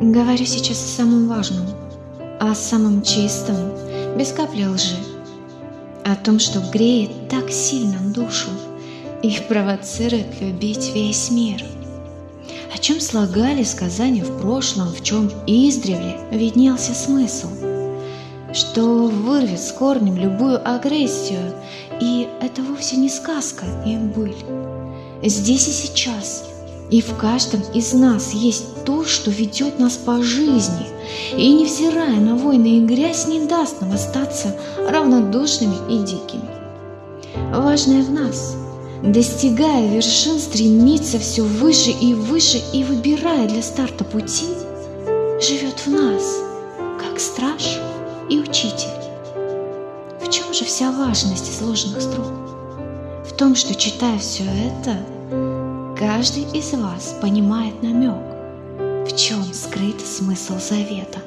Говорю сейчас о самом важном, о самом чистом, без капли лжи, о том, что греет так сильно душу и провоцирует любить весь мир, о чем слагали сказания в прошлом, в чем издревле виднелся смысл, что вырвет с корнем любую агрессию, и это вовсе не сказка и быль. Здесь и сейчас – и в каждом из нас есть то, что ведет нас по жизни, и, невзирая на войны и грязь, не даст нам остаться равнодушными и дикими. Важное в нас, достигая вершин, стремиться все выше и выше и выбирая для старта пути, живет в нас, как страж и учитель. В чем же вся важность изложенных строк? В том, что, читая все это, Каждый из вас понимает намек, в чем скрыт смысл завета.